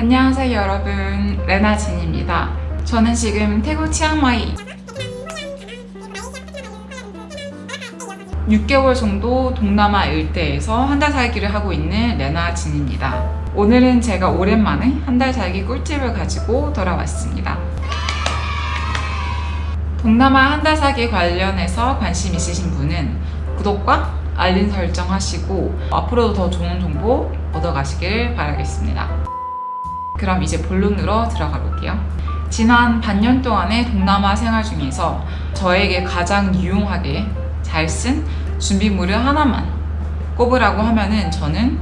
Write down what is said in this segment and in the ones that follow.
안녕하세요 여러분. 레나진입니다. 저는 지금 태국 치앙마이 6개월 정도 동남아 일대에서 한 달 살기를 하고 있는 레나진입니다. 오늘은 제가 오랜만에 한 달 살기 꿀팁을 가지고 돌아왔습니다. 동남아 한 달 살기 관련해서 관심 있으신 분은 구독과 알림 설정 하시고 앞으로도 더 좋은 정보 얻어가시길 바라겠습니다. 그럼 이제 본론으로 들어가 볼게요. 지난 반년 동안의 동남아 생활 중에서 저에게 가장 유용하게 잘 쓴 준비물을 하나만 꼽으라고 하면은 저는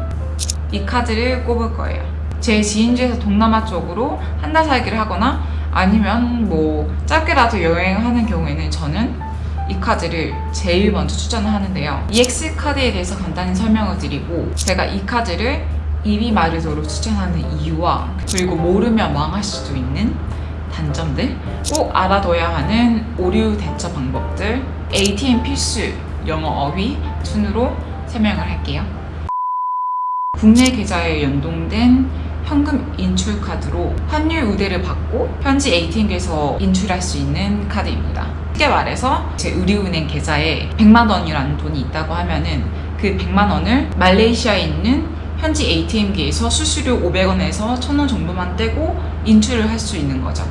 이 카드를 꼽을 거예요. 제 지인 중에서 동남아 쪽으로 한 달 살기를 하거나 아니면 뭐 짧게라도 여행하는 경우에는 저는 이 카드를 제일 먼저 추천을 하는데요. EX 카드에 대해서 간단히 설명을 드리고 제가 이 카드를 이비 마르도로 추천하는 이유와 그리고 모르면 망할 수도 있는 단점들 꼭 알아둬야 하는 오류 대처 방법들 ATM 필수 영어 어휘 순으로 설명을 할게요. 국내 계좌에 연동된 현금 인출 카드로 환율 우대를 받고 현지 ATM에서 인출할 수 있는 카드입니다. 쉽게 말해서 제 우리은행 계좌에 100만 원이라는 돈이 있다고 하면 은 그 100만 원을 말레이시아에 있는 현지 ATM기에서 수수료 500원에서 1000원 정도만 떼고 인출을 할 수 있는 거죠.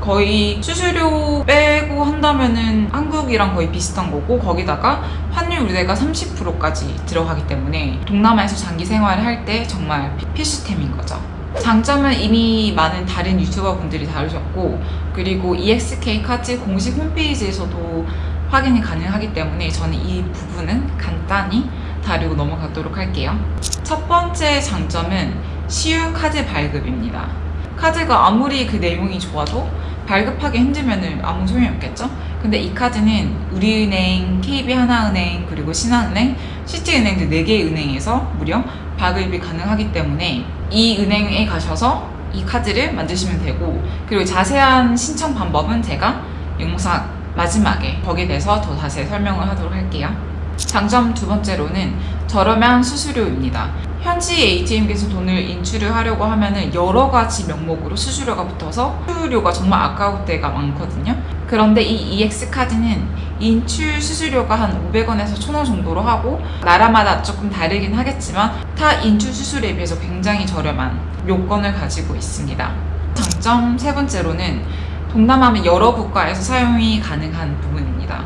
거의 수수료 빼고 한다면은 한국이랑 거의 비슷한 거고 거기다가 환율 우대가 30%까지 들어가기 때문에 동남아에서 장기 생활을 할 때 정말 필수템인 거죠. 장점은 이미 많은 다른 유튜버 분들이 다루셨고 그리고 EXK 카드 공식 홈페이지에서도 확인이 가능하기 때문에 저는 이 부분은 간단히 다루고 넘어가도록 할게요. 첫 번째 장점은 쉬운 카드 발급입니다. 카드가 아무리 그 내용이 좋아도 발급하기 힘들면 아무 소용이 없겠죠? 근데 이 카드는 우리은행, KB하나은행, 그리고 신한은행, 시티은행들 4개의 은행에서 무려 발급이 가능하기 때문에 이 은행에 가셔서 이 카드를 만드시면 되고 그리고 자세한 신청 방법은 제가 영상 마지막에 거기에 대해서 더 자세히 설명을 하도록 할게요. 장점 두 번째로는 저렴한 수수료입니다. 현지 ATM에서 돈을 인출을 하려고 하면은 여러 가지 명목으로 수수료가 붙어서 수수료가 정말 아까울 때가 많거든요. 그런데 이 EX 카드는 인출 수수료가 한 500원에서 1000원 정도로 하고 나라마다 조금 다르긴 하겠지만 타 인출 수수료에 비해서 굉장히 저렴한 요건을 가지고 있습니다. 장점 세 번째로는 동남아는 여러 국가에서 사용이 가능한 부분입니다.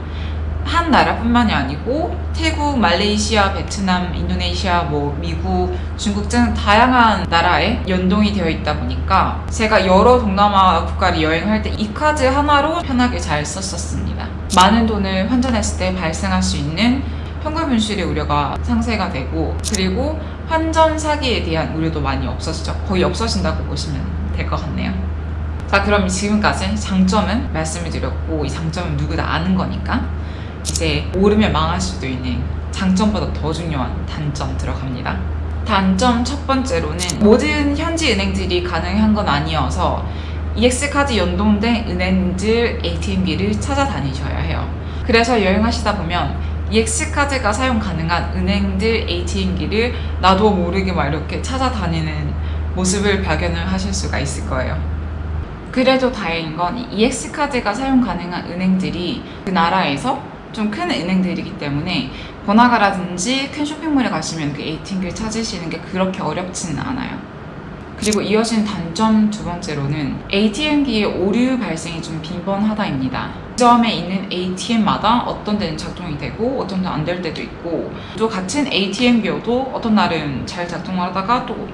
한 나라뿐만이 아니고 태국, 말레이시아, 베트남, 인도네시아, 뭐 미국, 중국 등 다양한 나라에 연동이 되어 있다 보니까 제가 여러 동남아 국가를 여행할 때 이 카드 하나로 편하게 잘 썼었습니다. 많은 돈을 환전했을 때 발생할 수 있는 현금 분실의 우려가 상쇄가 되고 그리고 환전 사기에 대한 우려도 많이 없어지죠. 거의 없어진다고 보시면 될 것 같네요. 자 그럼 지금까지 장점은 말씀을 드렸고 이 장점은 누구나 아는 거니까 이제 모르면 망할 수도 있는 장점보다 더 중요한 단점 들어갑니다. 단점 첫 번째로는 모든 현지 은행들이 가능한 건 아니어서 EX카드 연동된 은행들 ATM기를 찾아다니셔야 해요. 그래서 여행하시다 보면 EX카드가 사용 가능한 은행들 ATM기를 나도 모르게 막 이렇게 찾아다니는 모습을 발견을 하실 수가 있을 거예요. 그래도 다행인 건 EX카드가 사용 가능한 은행들이 그 나라에서 좀 큰 은행들이기 때문에 번화가라든지 큰 쇼핑몰에 가시면 그 ATM기를 찾으시는 게 그렇게 어렵지는 않아요. 그리고 이어진 단점 두 번째로는 ATM기의 오류 발생이 좀 빈번하다입니다. 점에 있는 ATM마다 어떤 데는 작동이 되고 어떤 데는 안 될 때도 있고 또 같은 ATM기여도 어떤 날은 잘 작동을 하다가 또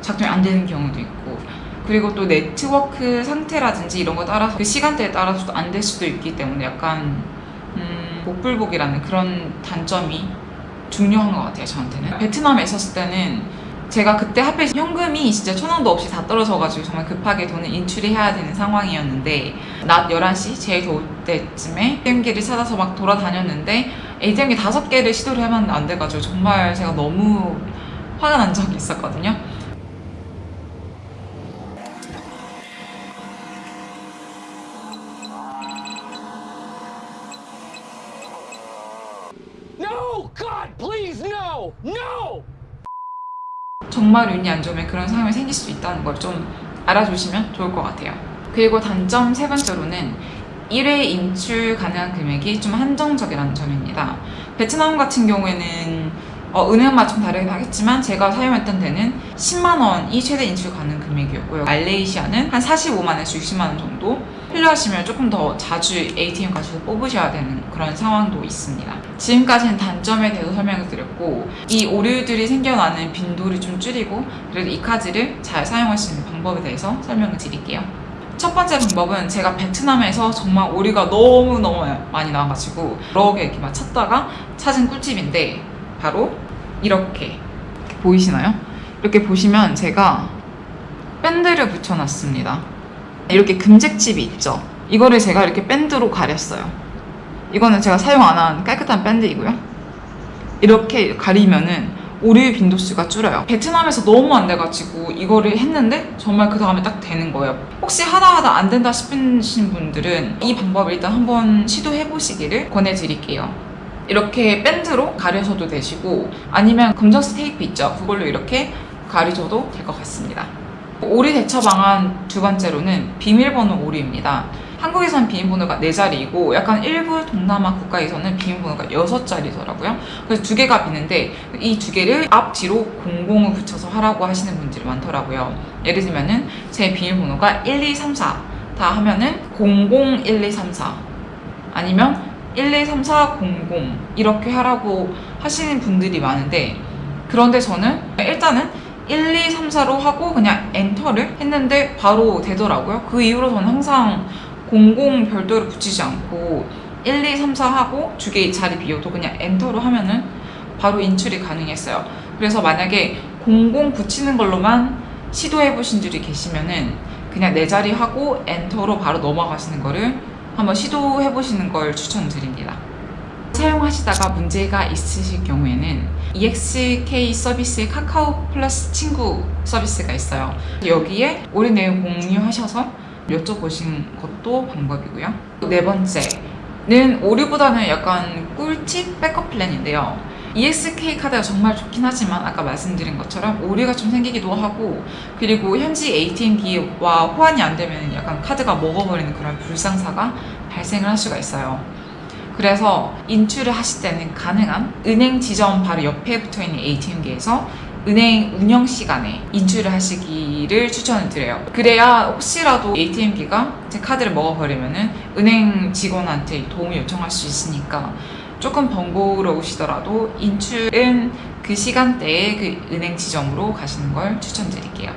작동이 안 되는 경우도 있고 그리고 또 네트워크 상태라든지 이런 거 따라서 그 시간대에 따라서도 안 될 수도 있기 때문에 약간 음, 복불복이라는 그런 단점이 중요한 것 같아요 저한테는. 베트남에 있었을 때는 제가 그때 하필 현금이 진짜 천 원도 없이 다 떨어져가지고 정말 급하게 돈을 인출해야 되는 상황이었는데 낮 11시 제일 더울 때쯤에 ATM기를 찾아서 막 돌아다녔는데 ATM기 다섯 개를 시도를 해봤는데 안 돼가지고 정말 제가 너무 화가 난 적이 있었거든요 정말 운이 안 좋으면 그런 상황이 생길 수 있다는 걸 좀 알아주시면 좋을 것 같아요. 그리고 단점 세 번째로는 1회 인출 가능한 금액이 좀 한정적이라는 점입니다. 베트남 같은 경우에는 어, 은행마다 좀 다르긴 하겠지만 제가 사용했던 데는 10만 원이 최대 인출 가능 금액이었고요. 말레이시아는 한 45만 원에서 60만 원 정도 필요하시면 조금 더 자주 ATM 가셔서 뽑으셔야 되는 그런 상황도 있습니다. 지금까지는 단점에 대해서 설명을 드렸고 이 오류들이 생겨나는 빈도를 좀 줄이고 그래도 이 카드를 잘 사용할 수 있는 방법에 대해서 설명을 드릴게요. 첫 번째 방법은 제가 베트남에서 정말 오류가 너무너무 많이 나와가지고 여러 개 이렇게 막 찾다가 찾은 꿀팁인데 바로 이렇게 보이시나요? 이렇게 보시면 제가 밴드를 붙여놨습니다. 이렇게 금색칩이 있죠? 이거를 제가 이렇게 밴드로 가렸어요. 이거는 제가 사용 안 한 깔끔한 밴드이고요. 이렇게 가리면은 오류 빈도수가 줄어요. 베트남에서 너무 안 돼가지고 이거를 했는데 정말 그 다음에 딱 되는 거예요. 혹시 하다 하다 안 된다 싶으신 분들은 이 방법을 일단 한번 시도해 보시기를 권해드릴게요. 이렇게 밴드로 가려셔도 되시고 아니면 검정색 테이프 있죠? 그걸로 이렇게 가리셔도 될 것 같습니다. 오류 대처 방안 두 번째로는 비밀번호 오류입니다. 한국에서는 비밀번호가 4자리이고 약간 일부 동남아 국가에서는 비밀번호가 6자리더라고요. 그래서 두 개가 비는데 이 두 개를 앞 뒤로 00을 붙여서 하라고 하시는 분들이 많더라고요. 예를 들면 은 제 비밀번호가 1234 다 하면은 001234 아니면 123400 이렇게 하라고 하시는 분들이 많은데 그런데 저는 일단은 1234로 하고 그냥 엔터를 했는데 바로 되더라고요. 그 이후로 저는 항상 00 별도를 붙이지 않고 1234 하고 주게 자리 비워도 그냥 엔터로 하면은 바로 인출이 가능했어요. 그래서 만약에 00 붙이는 걸로만 시도해 보신 분들이 계시면은 그냥 네 자리 하고 엔터로 바로 넘어가시는 거를 한번 시도해 보시는 걸 추천드립니다. 사용하시다가 문제가 있으실 경우에는 EXK 서비스의 카카오 플러스 친구 서비스가 있어요. 여기에 오류 내용 공유하셔서 여쭤보신 것도 방법이고요. 네 번째는 오류보다는 약간 꿀팁 백업 플랜인데요. ESK 카드가 정말 좋긴 하지만 아까 말씀드린 것처럼 오류가 좀 생기기도 하고 그리고 현지 ATM기와 호환이 안 되면 약간 카드가 먹어버리는 그런 불상사가 발생을 할 수가 있어요. 그래서 인출을 하실 때는 가능한 은행 지점 바로 옆에 붙어 있는 ATM기에서 은행 운영 시간에 인출을 하시기를 추천을 드려요. 그래야 혹시라도 ATM기가 제 카드를 먹어버리면은 은행 직원한테 도움을 요청할 수 있으니까 조금 번거로우시더라도 인출은 그 시간대에 그 은행 지점으로 가시는 걸 추천드릴게요.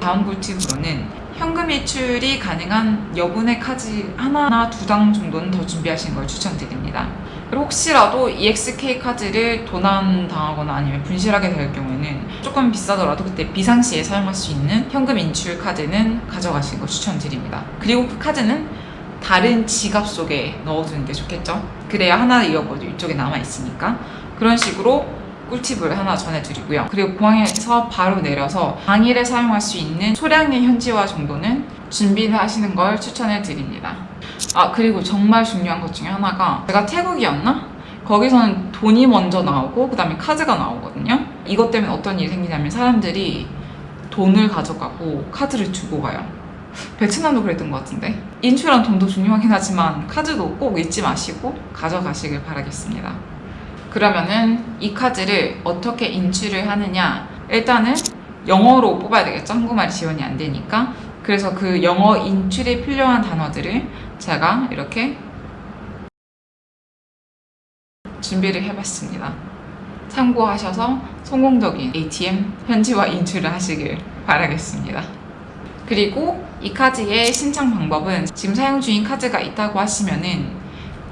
다음 꿀팁으로는 현금 일출이 가능한 여분의 카드 하나나 두 장 정도는 더 준비하시는 걸 추천드립니다. 그리고 혹시라도 EXK 카드를 도난 당하거나 아니면 분실하게 될 경우에는 조금 비싸더라도 그때 비상시에 사용할 수 있는 현금 인출 카드는 가져가시는 걸 추천드립니다. 그리고 그 카드는 다른 지갑 속에 넣어두는 게 좋겠죠? 그래야 하나 잃어버리고 이쪽에 남아있으니까 그런 식으로 꿀팁을 하나 전해드리고요. 그리고 공항에서 바로 내려서 당일에 사용할 수 있는 소량의 현지화 정도는 준비를 하시는 걸 추천해 드립니다. 아 그리고 정말 중요한 것 중에 하나가 제가 태국이었나? 거기서는 돈이 먼저 나오고 그 다음에 카드가 나오거든요. 이것 때문에 어떤 일이 생기냐면 사람들이 돈을 가져가고 카드를 주고 가요. 베트남도 그랬던 것 같은데 인출한 돈도 중요하긴 하지만 카드도 꼭 잊지 마시고 가져가시길 바라겠습니다. 그러면은 이 카드를 어떻게 인출을 하느냐? 일단은 영어로 뽑아야 되겠죠? 한국말이 지원이 안 되니까. 그래서 그 영어 인출에 필요한 단어들을 제가 이렇게 준비를 해봤습니다. 참고하셔서 성공적인 ATM 현지화 인출을 하시길 바라겠습니다. 그리고 이 카드의 신청 방법은 지금 사용 중인 카드가 있다고 하시면은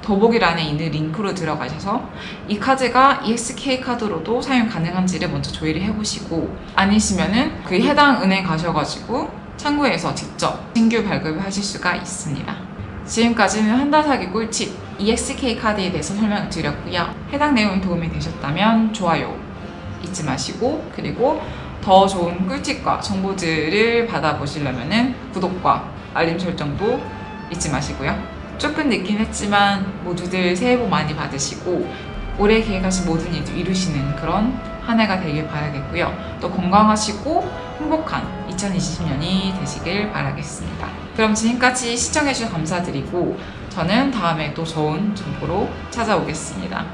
더보기란에 있는 링크로 들어가셔서 이 카드가 EXK 카드로도 사용 가능한지를 먼저 조회를 해보시고 아니시면은 그 해당 은행 가셔가지고 창구에서 직접 신규 발급을 하실 수가 있습니다. 지금까지는 한 달 사기 꿀팁 EXK 카드에 대해서 설명을 드렸고요. 해당 내용이 도움이 되셨다면 좋아요 잊지 마시고 그리고 더 좋은 꿀팁과 정보들을 받아보시려면 구독과 알림 설정도 잊지 마시고요. 조금 늦긴 했지만 모두들 새해 복 많이 받으시고 올해 계획하신 모든 일도 이루시는 그런 한 해가 되길 바라겠고요. 또 건강하시고 행복한 2020년이 되시길 바라겠습니다. 그럼 지금까지 시청해주셔서 감사드리고 저는 다음에 또 좋은 정보로 찾아오겠습니다.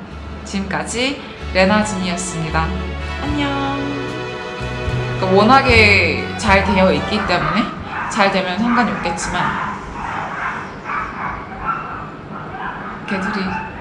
지금까지 레나진이었습니다. 안녕. 그러니까 워낙에 잘 되어 있기 때문에 잘 되면 상관이 없겠지만 Kadri.